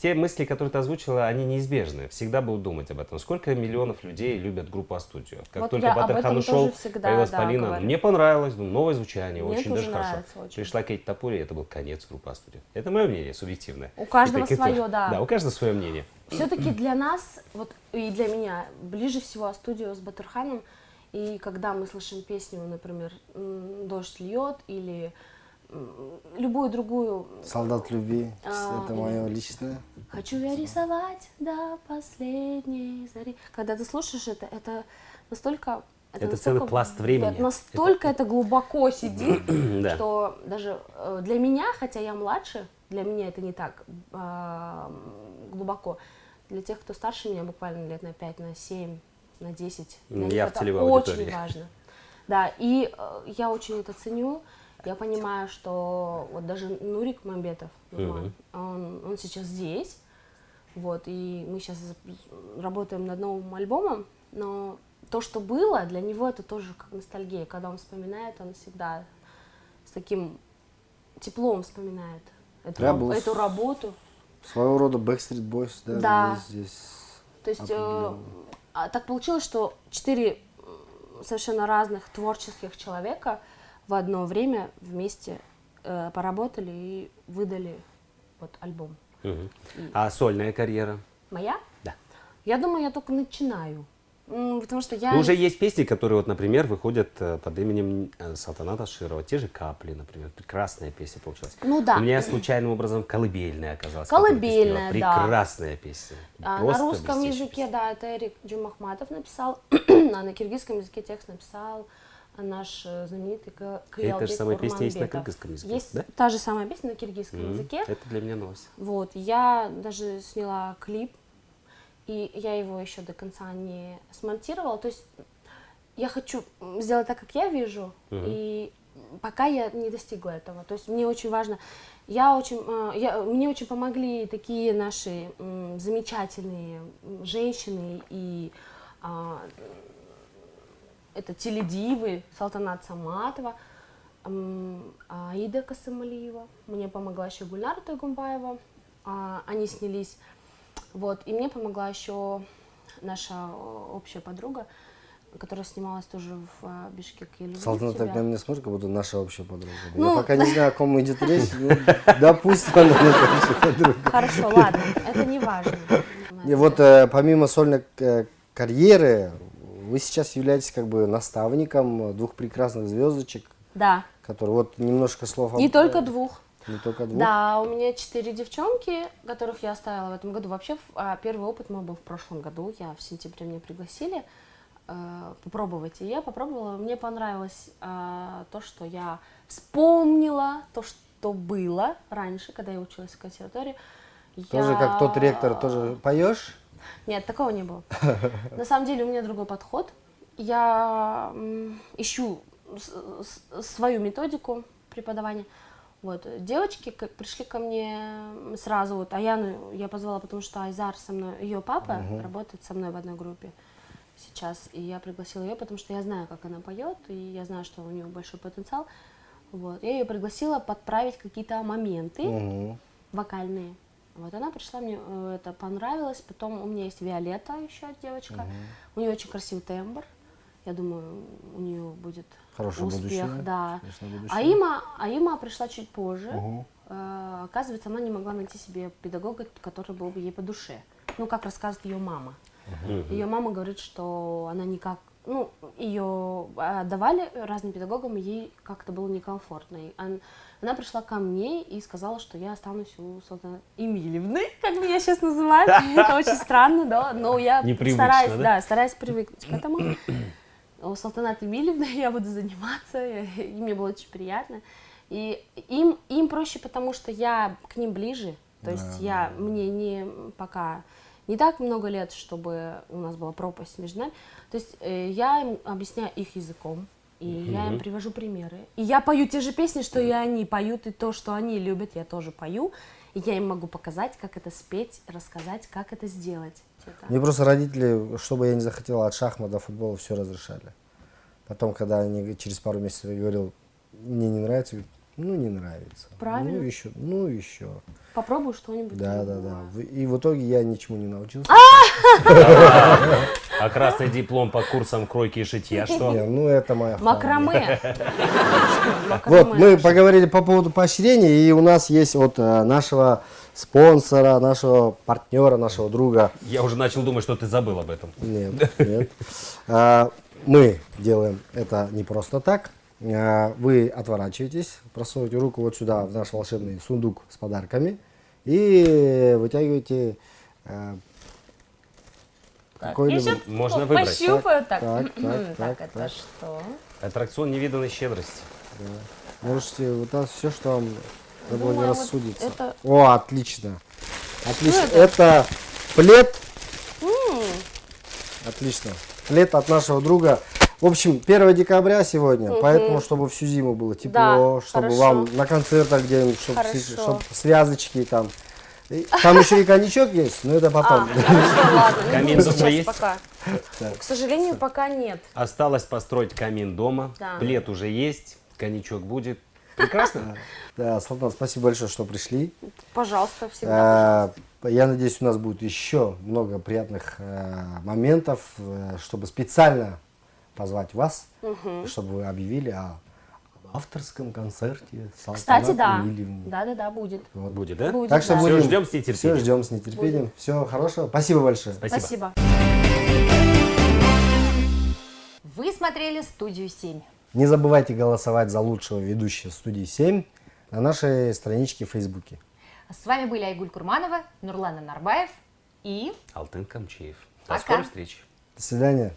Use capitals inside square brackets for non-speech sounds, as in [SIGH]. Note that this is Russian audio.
те мысли, которые ты озвучила, они неизбежны. Всегда будут думать об этом. Сколько миллионов людей любят группу А-студио? Как Вот только этом ушел, всегда, появилась да, Полина. говорю. Мне понравилось, думаю, новое звучание, Мне очень даже хорошо. очень. Пришла Кейт Тапури, и это был конец группы А-студио. Это мое мнение, субъективное. У каждого это- свое, да. Да, у каждого свое мнение. Все-таки для нас, вот и для меня, ближе всего студию с Батурханом. И когда мы слышим песню, например, «Дождь льет» или любую другую Солдат любви, А, это мое личное. «Хочу я рисовать до последней зари». Когда ты слушаешь это, это настолько... Это настолько целый пласт времени. это настолько это, глубоко сидит, [CLEARS THROAT] Да. что даже э, для меня, хотя я младше, для меня это не так а, глубоко. Для тех, кто старше меня, буквально лет на 5, на 7, на 10, для них я в это очень аудитории. важно. Да, и э, я очень это ценю. Я понимаю, что вот даже Нурик Мамбетов, Нурман, он, он сейчас здесь, вот, и мы сейчас работаем над новым альбомом, но то, что было, для него это тоже как ностальгия. Когда он вспоминает, он всегда с таким теплом вспоминает эту, Я был эту работу. Своего рода Backstreet Boys, да, Да. здесь. То есть э, а, так получилось, что четыре совершенно разных творческих человека в одно время вместе э, поработали и выдали вот альбом. Мгм. А сольная карьера? Моя? Да. Я думаю, я только начинаю. Потому что я... Ну, уже есть песни, которые, вот, например, выходят э, под именем э, Салтаната Широва. Те же «Капли», например. Прекрасная песня получилась. Ну да. У меня случайным образом «Колыбельная» оказалась. «Колыбельная», да. Прекрасная песня. А, на русском языке, песня. да, это Эрик Джумахматов написал, [CLEARS THROAT] а на киргизском языке текст написал наш э, знаменитый К- Кыялбек же самая песня есть на кыргызском языке, Есть да? та же самая песня на киргизском М, языке. Это для меня новость. Вот, я даже сняла клип, и я его еще до конца не смонтировала. То есть я хочу сделать так, как я вижу, и пока я не достигла этого. То есть мне очень важно, я очень, э, я, мне очень помогли такие наши замечательные женщины и а, это теледивы Салтанат Саматова, м, Аида Касымалиева, мне помогла еще Гульнара Тойгумбаева, а, они снялись, вот, и мне помогла еще наша общая подруга, которая снималась тоже в а, Бишкеке. Я люблю Салтанат так тебя. на меня смотрит, как будто наша общая подруга. Ну, Я пока не знаю, о ком идет речь, ну, [LAUGHS] допустим, она наша общая подруга. Хорошо, ладно, это не важно. И вот э, помимо сольной э, карьеры, вы сейчас являетесь как бы наставником двух прекрасных звездочек, Да, которые вот немножко слов не об- только двух. не только двух. Да, у меня четыре девчонки, которых я оставила в этом году. Вообще, а, первый опыт мой был в прошлом году. Я в сентябре меня пригласили э, попробовать. И я попробовала. Мне понравилось э, то, что я вспомнила, то, что было раньше, когда я училась в консерватории. Тоже Я- как тот ректор, тоже поешь? Нет, такого не было. [LAUGHS] На самом деле у меня другой подход. Я ищу свою методику преподавания. Вот. Девочки как пришли ко мне сразу, вот Аяну я позвала, потому что Айзар со мной, ее папа работает со мной в одной группе сейчас, и я пригласила ее, потому что я знаю, как она поет, и я знаю, что у нее большой потенциал. Вот. Я ее пригласила подправить какие-то моменты Мгм. вокальные. Вот она пришла, мне э, это понравилось. Потом у меня есть Виолетта, еще девочка. У нее очень красивый тембр. Я думаю, у нее будет Хорошее успех, будущее, да. будущее. А Има, а Има пришла чуть позже. Э, оказывается, она не могла найти себе педагога, который был бы ей по душе. Ну, как рассказывает ее мама. Ее мама говорит, что она никак, ну, ее отдавали разным педагогам, ей как-то было некомфортно. И он- она пришла ко мне и сказала, что я останусь у Салтана Эмильевны, как меня сейчас называют. [LAUGHS] Это очень странно, да, но я стараюсь, да? стараюсь привыкнуть к этому. [CLEARS THROAT] У Салтаната Эмильевны [LAUGHS] я буду заниматься, и мне было очень приятно. И им, им проще, потому что я к ним ближе. То есть я, мне не пока не так много лет, чтобы у нас была пропасть между нами. То есть э, я им объясняю их языком, и я им привожу примеры. И я пою те же песни, что и они поют, и то, что они любят, я тоже пою. И я им могу показать, как это спеть, рассказать, как это сделать. Это- Мне просто родители, что бы я не захотела, от шахмата до футбола все разрешали. Потом, когда они через пару месяцев я говорил, мне не нравится, ну не нравится. Правильно. Ну еще, ну еще. Попробую что-нибудь. Да, да, да. И в итоге я ничему не научился. А красный диплом по курсам кройки и шитья что? Не, ну это моя. [LAUGHS] Макраме. Вот, мы поговорили по поводу поощрения, и у нас есть от э, нашего спонсора, нашего партнера, нашего друга. Я уже начал думать, что ты забыл об этом. Нет, нет. [LAUGHS] А, Мы делаем это не просто так. А, Вы отворачиваетесь, просовываете руку вот сюда, в наш волшебный сундук с подарками, и вытягиваете э, Так, какой-либо... Можно выбрать. Пощупаю так. Так, М, так, Так, так, это так. что? Аттракцион невиданной щедрости. Можете вот это все, что вам Думаю, вот заблагорассудится. это- О, отлично. Отлично. Что это? плед. Отлично. Плед от нашего друга. В общем, 1 декабря сегодня, поэтому, чтобы всю зиму было тепло, Да, чтобы хорошо. вам на концертах где-нибудь, чтобы, Хорошо. связочки там. И Там еще и коньячок есть, но это А, потом. хорошо, ладно. [LAUGHS] Камин дома есть? пока. К сожалению, пока нет. Осталось построить камин дома. Да. Плед уже есть, коньячок будет. Прекрасно. [LAUGHS] Да, Салтан, спасибо большое, что пришли. Пожалуйста, всегда. Э, Я надеюсь, у нас будет еще много приятных э, моментов, э, чтобы специально позвать вас, чтобы вы объявили о авторском концерте Кстати, да. Эмильевны. Да, да, да, будет. Вот. Будет, да? Будет, Так что да. Будем, ждем с нетерпением. Все ждем с нетерпением. Всего хорошего. Спасибо большое. Спасибо. Спасибо. Вы смотрели «Студию 7». Не забывайте голосовать за лучшего ведущего студии 7 на нашей страничке в Фейсбуке. С вами были Айгуль Курманова, Нурлан Нарбаев и... Алтын Камчеев. До Пока. скорой встречи. До свидания.